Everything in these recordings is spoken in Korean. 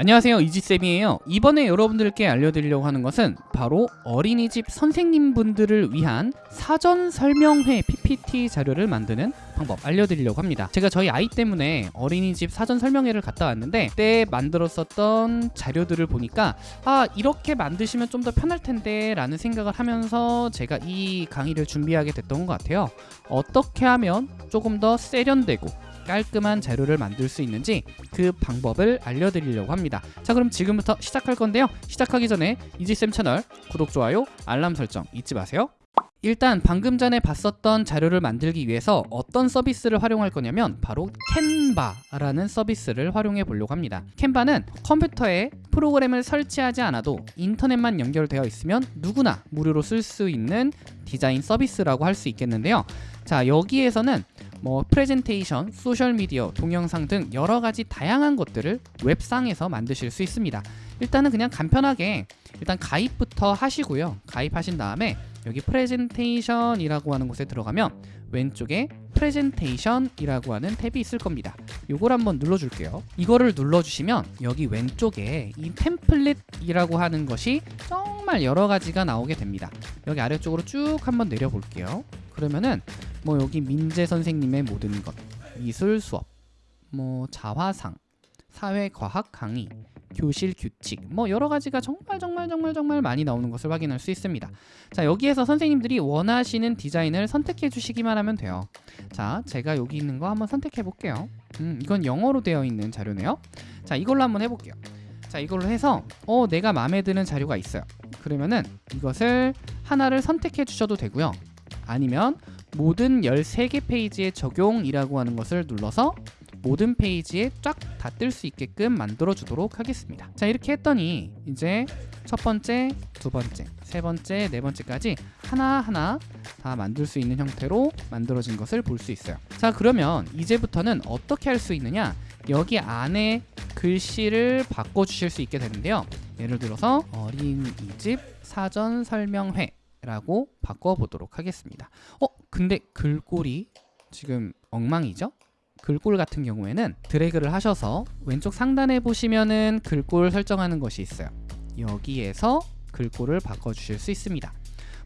안녕하세요. 이지쌤이에요. 이번에 여러분들께 알려드리려고 하는 것은 바로 어린이집 선생님분들을 위한 사전 설명회 PPT 자료를 만드는 방법 알려드리려고 합니다. 제가 저희 아이 때문에 어린이집 사전 설명회를 갔다 왔는데 그때 만들었었던 자료들을 보니까 아 이렇게 만드시면 좀 더 편할 텐데 라는 생각을 하면서 제가 이 강의를 준비하게 됐던 것 같아요. 어떻게 하면 조금 더 세련되고 깔끔한 자료를 만들 수 있는지 그 방법을 알려드리려고 합니다. 자 그럼 지금부터 시작할 건데요. 시작하기 전에 이지쌤 채널 구독, 좋아요, 알람 설정 잊지 마세요 일단 방금 전에 봤었던 자료를 만들기 위해서 어떤 서비스를 활용할 거냐면 바로 캔바라는 서비스를 활용해 보려고 합니다 캔바는 컴퓨터에 프로그램을 설치하지 않아도 인터넷만 연결되어 있으면 누구나 무료로 쓸 수 있는 디자인 서비스라고 할 수 있겠는데요 자 여기에서는 뭐 프레젠테이션, 소셜미디어, 동영상 등 여러 가지 다양한 것들을 웹상에서 만드실 수 있습니다. 일단은 그냥 간편하게 일단 가입부터 하시고요. 가입하신 다음에 여기 프레젠테이션이라고 하는 곳에 들어가면 왼쪽에 프레젠테이션이라고 하는 탭이 있을 겁니다. 요걸 한번 눌러줄게요. 이거를 눌러주시면 여기 왼쪽에 이 template이라고 하는 것이 정말 여러 가지가 나오게 됩니다. 여기 아래쪽으로 쭉 한번 내려볼게요. 그러면은 뭐 여기 민재 선생님의 모든 것, 미술 수업, 뭐 자화상, 사회과학 강의, 교실 규칙 뭐 여러 가지가 정말 정말 정말 정말 많이 나오는 것을 확인할 수 있습니다. 자 여기에서 선생님들이 원하시는 디자인을 선택해 주시기만 하면 돼요. 자 제가 여기 있는 거 한번 선택해 볼게요. 음 이건 영어로 되어 있는 자료네요. 자 이걸로 한번 해볼게요. 자 이걸로 해서 어 내가 마음에 드는 자료가 있어요. 그러면은 이것을 하나를 선택해 주셔도 되고요. 아니면 모든 13개 페이지에 적용이라고 하는 것을 눌러서 모든 페이지에 쫙 다 뜰 수 있게끔 만들어 주도록 하겠습니다 자 이렇게 했더니 이제 첫 번째, 두 번째, 세 번째, 네 번째까지 하나하나 다 만들 수 있는 형태로 만들어진 것을 볼 수 있어요 자 그러면 이제부터는 어떻게 할 수 있느냐 여기 안에 글씨를 바꿔 주실 수 있게 되는데요 예를 들어서 어린이집 사전 설명회 라고 바꿔보도록 하겠습니다 어? 근데 글꼴이 지금 엉망이죠? 글꼴 같은 경우에는 드래그를 하셔서 왼쪽 상단에 보시면은 글꼴 설정하는 것이 있어요. 여기에서 글꼴을 바꿔주실 수 있습니다.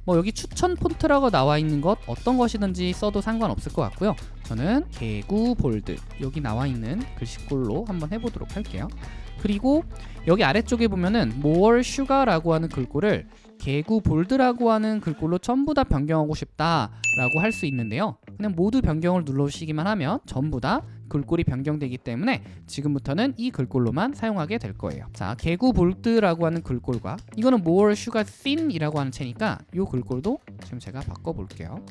뭐 여기 추천 폰트라고 나와 있는 것 어떤 것이든지 써도 상관없을 것 같고요. 저는 개구 볼드 여기 나와 있는 글씨꼴로 한번 해보도록 할게요. 그리고 여기 아래쪽에 보면은 more sugar라고 하는 글꼴을 개구 볼드라고 하는 글꼴로 전부 다 변경하고 싶다라고 할 수 있는데요. 그냥 모두 변경을 눌러주시기만 하면 전부 다 글꼴이 변경되기 때문에 지금부터는 이 글꼴로만 사용하게 될 거예요. 자, 개구 볼드라고 하는 글꼴과 이거는 more sugar thin이라고 하는 채니까 이 글꼴도 지금 제가 바꿔볼게요.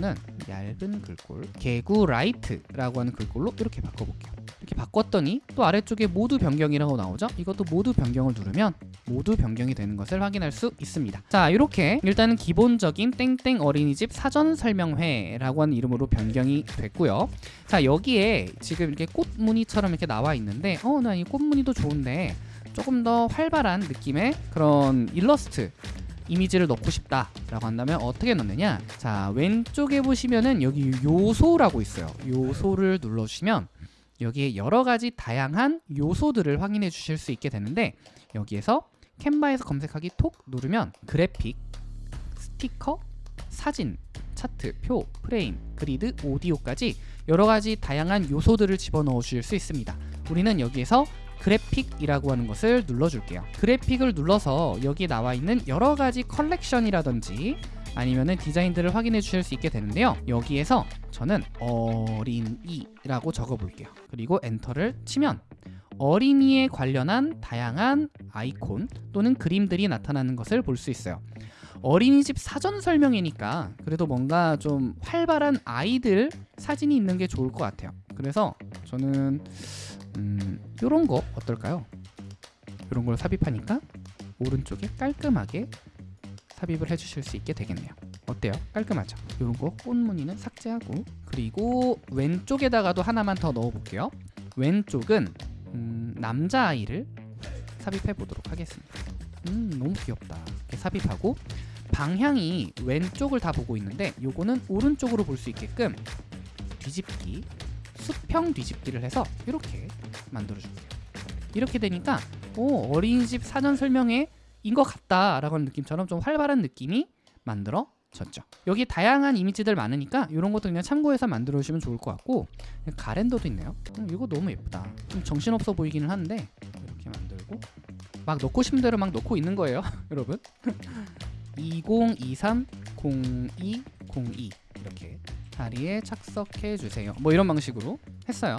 음, 요거는 얇은 글꼴 개구 Light라고 하는 글꼴로 이렇게 바꿔볼게요. 이렇게 바꿨더니 또 아래쪽에 모두 변경이라고 나오죠? 이것도 모두 변경을 누르면 모두 변경이 되는 것을 확인할 수 있습니다. 자 이렇게 일단은 기본적인 땡땡 어린이집 사전 설명회라고 하는 이름으로 변경이 됐고요. 자 여기에 지금 이렇게 꽃무늬처럼 이렇게 나와 있는데 어 나 이 꽃무늬도 좋은데 조금 더 활발한 느낌의 그런 일러스트 이미지를 넣고 싶다라고 한다면 어떻게 넣느냐 자 왼쪽에 보시면은 여기 요소라고 있어요 요소를 눌러주시면 여기에 여러 가지 다양한 요소들을 확인해 주실 수 있게 되는데 여기에서 캔바에서 검색하기 톡 누르면 그래픽, 스티커, 사진, 차트, 표, 프레임, 그리드, 오디오까지 여러 가지 다양한 요소들을 집어넣어 주실 수 있습니다. 우리는 여기에서 그래픽이라고 하는 것을 눌러줄게요. 그래픽을 눌러서 여기 나와 있는 여러 가지 컬렉션이라든지 아니면은 디자인들을 확인해 주실 수 있게 되는데요. 여기에서 저는 어린이라고 적어 볼게요. 그리고 엔터를 치면 어린이에 관련한 다양한 아이콘 또는 그림들이 나타나는 것을 볼 수 있어요 어린이집 사전 설명이니까 그래도 뭔가 좀 활발한 아이들 사진이 있는 게 좋을 것 같아요 그래서 저는 음, 이런 거 어떨까요? 이런 걸 삽입하니까 오른쪽에 깔끔하게 삽입을 해주실 수 있게 되겠네요 어때요? 깔끔하죠? 이런 거 꽃무늬는 삭제하고 그리고 왼쪽에다가도 하나만 더 넣어볼게요 왼쪽은 음, 남자아이를 삽입해 보도록 하겠습니다 음 너무 귀엽다 이렇게 삽입하고 방향이 왼쪽을 다 보고 있는데 요거는 오른쪽으로 볼 수 있게끔 뒤집기 수평 뒤집기를 해서 이렇게 만들어줄게요 이렇게 되니까 오 어린이집 사전 설명회인 것 같다 라고 하는 느낌처럼 좀 활발한 느낌이 만들어졌죠. 여기 다양한 이미지들 많으니까 이런 것도 그냥 참고해서 만들어 주시면 좋을 것 같고 가랜더도 있네요. 음, 이거 너무 예쁘다. 좀 정신없어 보이기는 한데 이렇게 만들고 막 넣고 싶은 대로 막 넣고 있는 거예요, 여러분. 2023 0202 이렇게 자리에 착석해 주세요. 뭐 이런 방식으로 했어요.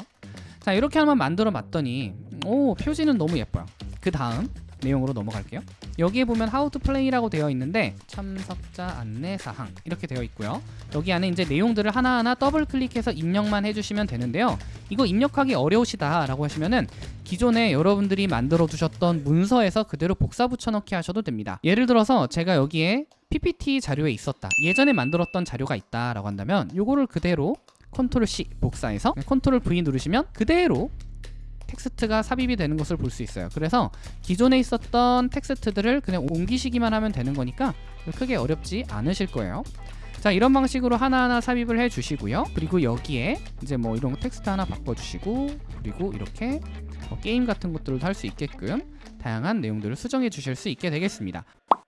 자 이렇게 한번 만들어 봤더니 오 표지는 너무 예뻐요. 그 다음 내용으로 넘어갈게요. 여기에 보면 How to Play라고 되어 있는데 참석자 안내 사항 이렇게 되어 있고요. 여기 안에 이제 내용들을 하나하나 더블 클릭해서 입력만 해주시면 되는데요. 이거 입력하기 어려우시다라고 하시면은 기존에 여러분들이 만들어 두셨던 문서에서 그대로 복사 붙여넣기 하셔도 됩니다. 예를 들어서 제가 여기에 PPT 자료에 있었다. 예전에 만들었던 자료가 있다라고 한다면 요거를 그대로 Control C 복사해서 Control V 누르시면 그대로 텍스트가 삽입이 되는 것을 볼 수 있어요. 그래서 기존에 있었던 텍스트들을 그냥 옮기시기만 하면 되는 거니까 크게 어렵지 않으실 거예요. 자 이런 방식으로 하나하나 삽입을 해 주시고요. 그리고 여기에 이제 뭐 이런 텍스트 하나 바꿔 주시고 그리고 이렇게 뭐 게임 같은 것들도 할 수 있게끔 다양한 내용들을 수정해 주실 수 있게 되겠습니다.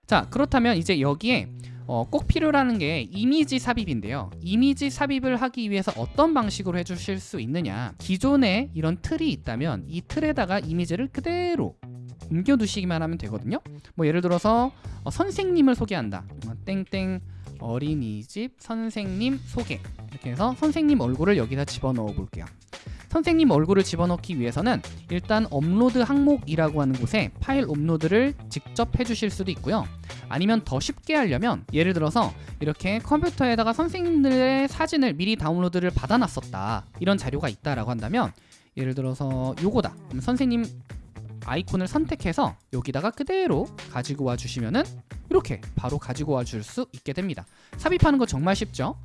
자 그렇다면 이제 여기에 어, 꼭 필요라는 게 이미지 삽입인데요. 이미지 삽입을 하기 위해서 어떤 방식으로 해주실 수 있느냐? 기존에 이런 틀이 있다면 이 틀에다가 이미지를 그대로 옮겨두시기만 하면 되거든요. 뭐 예를 들어서 어, 선생님을 소개한다. 어, 땡땡 어린이집 선생님 소개 이렇게 해서 선생님 얼굴을 여기다 집어넣어 볼게요. 선생님 얼굴을 집어넣기 위해서는 일단 업로드 항목이라고 하는 곳에 파일 업로드를 직접 해주실 수도 있고요. 아니면 더 쉽게 하려면 예를 들어서 이렇게 컴퓨터에다가 선생님들의 사진을 미리 다운로드를 받아놨었다 이런 자료가 있다라고 한다면 예를 들어서 요거다 그럼 선생님 아이콘을 선택해서 여기다가 그대로 가지고 와 주시면은 이렇게 바로 가지고 와줄 수 있게 됩니다. 삽입하는 거 정말 쉽죠?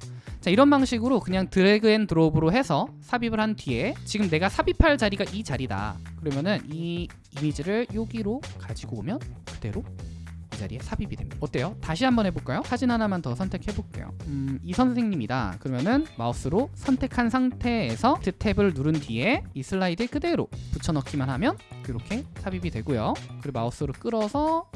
자 이런 방식으로 그냥 drag and drop으로 해서 삽입을 한 뒤에 지금 내가 삽입할 자리가 이 자리다. 그러면은 이 이미지를 여기로 가지고 오면 그대로 이 자리에 삽입이 됩니다. 어때요? 다시 한번 해볼까요? 사진 하나만 더 선택해 볼게요. 음, 이 선생님이다. 그러면은 마우스로 선택한 상태에서 Alt Tab을 누른 뒤에 이 슬라이드에 그대로 붙여넣기만 하면 이렇게 삽입이 되고요. 그리고 마우스로 끌어서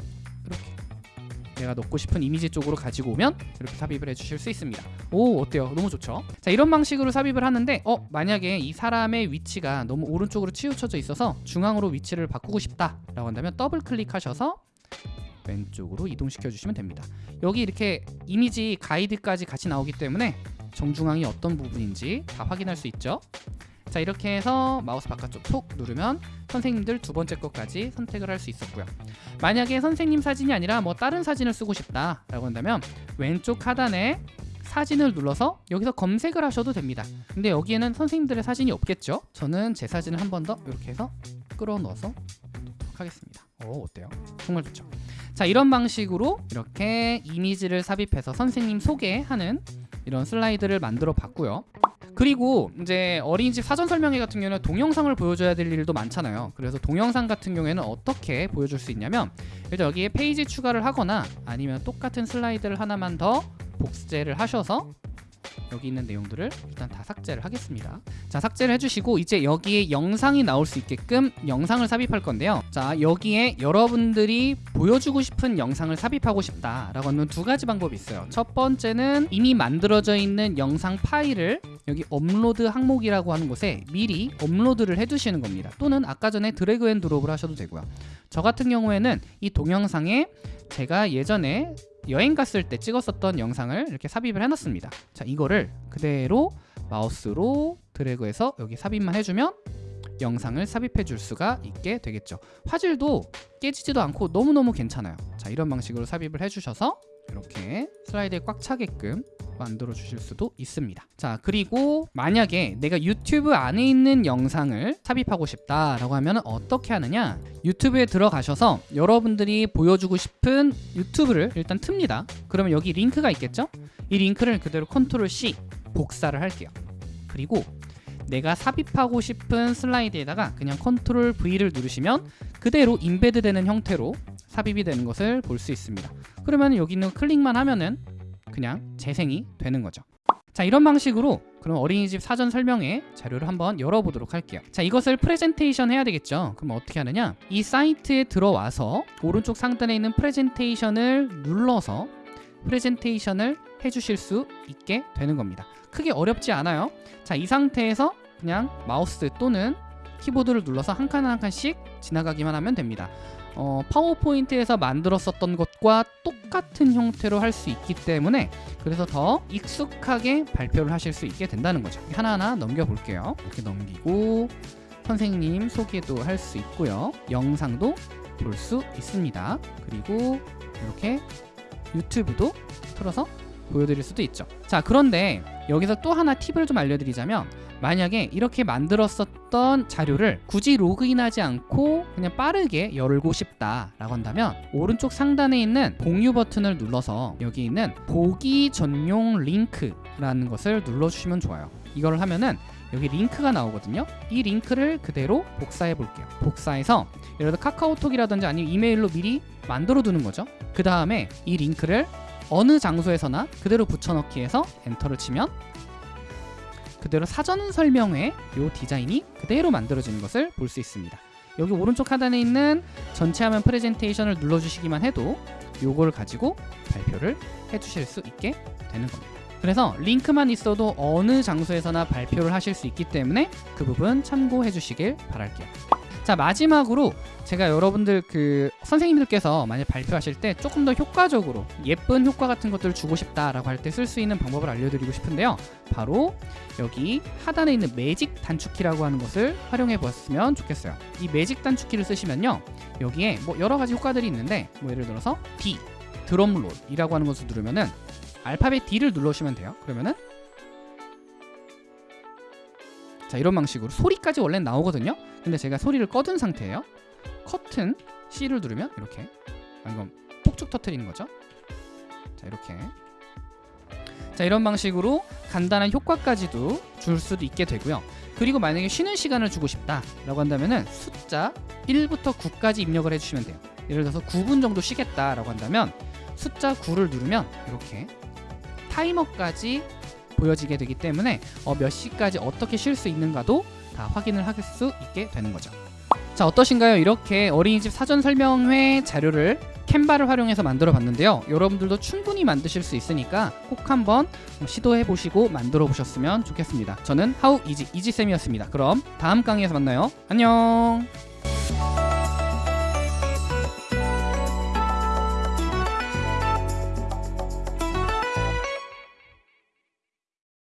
내가 넣고 싶은 이미지 쪽으로 가지고 오면 이렇게 삽입을 해주실 수 있습니다 오 어때요? 너무 좋죠? 자 이런 방식으로 삽입을 하는데 어 만약에 이 사람의 위치가 너무 오른쪽으로 치우쳐져 있어서 중앙으로 위치를 바꾸고 싶다 라고 한다면 더블 클릭하셔서 왼쪽으로 이동시켜 주시면 됩니다 여기 이렇게 이미지 가이드까지 같이 나오기 때문에 정중앙이 어떤 부분인지 다 확인할 수 있죠 자 이렇게 해서 마우스 바깥쪽 톡 누르면 선생님들 두 번째 것까지 선택을 할 수 있었고요. 만약에 선생님 사진이 아니라 뭐 다른 사진을 쓰고 싶다 라고 한다면 왼쪽 하단에 사진을 눌러서 여기서 검색을 하셔도 됩니다. 근데 여기에는 선생님들의 사진이 없겠죠? 저는 제 사진을 한 번 더 이렇게 해서 끌어 넣어서 놓도록 하겠습니다. 오 어때요? 정말 좋죠. 자 이런 방식으로 이렇게 이미지를 삽입해서 선생님 소개하는 이런 슬라이드를 만들어 봤고요. 그리고 이제 어린이집 사전 설명회 같은 경우는 동영상을 보여줘야 될 일도 많잖아요. 그래서 동영상 같은 경우에는 어떻게 보여줄 수 있냐면 일단 여기에 페이지 추가를 하거나 아니면 똑같은 슬라이드를 하나만 더 복제를 하셔서 여기 있는 내용들을 일단 다 삭제를 하겠습니다. 자 삭제를 해주시고 이제 여기에 영상이 나올 수 있게끔 영상을 삽입할 건데요. 자 여기에 여러분들이 보여주고 싶은 영상을 삽입하고 싶다 라고 하는 두 가지 방법이 있어요. 첫 번째는 이미 만들어져 있는 영상 파일을 여기 업로드 항목이라고 하는 곳에 미리 업로드를 해두시는 겁니다. 또는 아까 전에 drag and drop을 하셔도 되고요. 저 같은 경우에는 이 동영상에 제가 예전에 여행 갔을 때 찍었었던 영상을 이렇게 삽입을 해놨습니다. 자 이거를 그대로 마우스로 드래그해서 여기 삽입만 해주면 영상을 삽입해 줄 수가 있게 되겠죠. 화질도 깨지지도 않고 너무너무 괜찮아요. 자 이런 방식으로 삽입을 해주셔서 이렇게 슬라이드에 꽉 차게끔 만들어 주실 수도 있습니다. 자 그리고 만약에 내가 유튜브 안에 있는 영상을 삽입하고 싶다 라고 하면 어떻게 하느냐? 유튜브에 들어가셔서 여러분들이 보여주고 싶은 유튜브를 일단 틉니다. 그러면 여기 링크가 있겠죠? 이 링크를 그대로 컨트롤 C 복사를 할게요. 그리고 내가 삽입하고 싶은 슬라이드에다가 그냥 컨트롤 V를 누르시면 그대로 embed 되는 형태로 삽입이 되는 것을 볼 수 있습니다. 그러면 여기 있는 클릭만 하면은 그냥 재생이 되는 거죠 자 이런 방식으로 그럼 어린이집 사전 설명회 자료를 한번 열어보도록 할게요. 자, 이것을 프레젠테이션 해야 되겠죠. 그럼 어떻게 하느냐? 이 사이트에 들어와서 오른쪽 상단에 있는 프레젠테이션을 눌러서 프레젠테이션을 해주실 수 있게 되는 겁니다. 크게 어렵지 않아요. 자, 이 상태에서 그냥 마우스 또는 키보드를 눌러서 한 칸 한 칸씩 지나가기만 하면 됩니다. 어, 파워포인트에서 만들었었던 것과 똑같은 형태로 할 수 있기 때문에 그래서 더 익숙하게 발표를 하실 수 있게 된다는 거죠. 하나하나 넘겨볼게요. 이렇게 넘기고 선생님 소개도 할 수 있고요. 영상도 볼 수 있습니다. 그리고 이렇게 유튜브도 틀어서 보여드릴 수도 있죠. 자, 그런데 여기서 또 하나 팁을 좀 알려드리자면 만약에 이렇게 만들었었던 자료를 굳이 로그인하지 않고 그냥 빠르게 열고 싶다라고 한다면 오른쪽 상단에 있는 공유 버튼을 눌러서 여기 있는 보기 전용 링크라는 것을 눌러주시면 좋아요. 이걸 하면은 여기 링크가 나오거든요. 이 링크를 그대로 복사해 볼게요. 복사해서 예를 들어 카카오톡이라든지 아니면 이메일로 미리 만들어 두는 거죠. 그 다음에 이 링크를 어느 장소에서나 그대로 붙여넣기 해서 엔터를 치면 그대로 사전 설명회 요 디자인이 그대로 만들어지는 것을 볼 수 있습니다. 여기 오른쪽 하단에 있는 전체 화면 프레젠테이션을 눌러주시기만 해도 요걸 가지고 발표를 해주실 수 있게 되는 겁니다. 그래서 링크만 있어도 어느 장소에서나 발표를 하실 수 있기 때문에 그 부분 참고해 주시길 바랄게요. 자 마지막으로 제가 여러분들 그 선생님들께서 만약 발표하실 때 조금 더 효과적으로 예쁜 효과 같은 것들을 주고 싶다라고 할 때 쓸 수 있는 방법을 알려드리고 싶은데요. 바로 여기 하단에 있는 매직 단축키라고 하는 것을 활용해 보았으면 좋겠어요. 이 매직 단축키를 쓰시면요. 여기에 뭐 여러 가지 효과들이 있는데 뭐 예를 들어서 D 드럼롤이라고 하는 것을 누르면은 알파벳 D를 눌러주시면 돼요. 그러면은 자 이런 방식으로 소리까지 원래 나오거든요? 근데 제가 소리를 꺼둔 상태예요. 커튼 C를 누르면 이렇게. 아, 이건 폭죽 터트리는 거죠? 자 이렇게. 자 이런 방식으로 간단한 효과까지도 줄 수도 있게 되고요. 그리고 만약에 쉬는 시간을 주고 싶다 라고 한다면은 숫자 1부터 9까지 입력을 해주시면 돼요. 예를 들어서 9분 정도 쉬겠다 라고 한다면 숫자 9를 누르면 이렇게 타이머까지 보여지게 되기 때문에 어, 몇 시까지 어떻게 쉴 수 있는가도 다 확인을 할 수 있게 되는 거죠. 자 어떠신가요? 이렇게 어린이집 사전 설명회 자료를 캔바를 활용해서 만들어 봤는데요. 여러분들도 충분히 만드실 수 있으니까 꼭 한번 시도해 보시고 만들어 보셨으면 좋겠습니다. 저는 하우 이지 이지쌤이었습니다. 그럼 다음 강의에서 만나요. 안녕.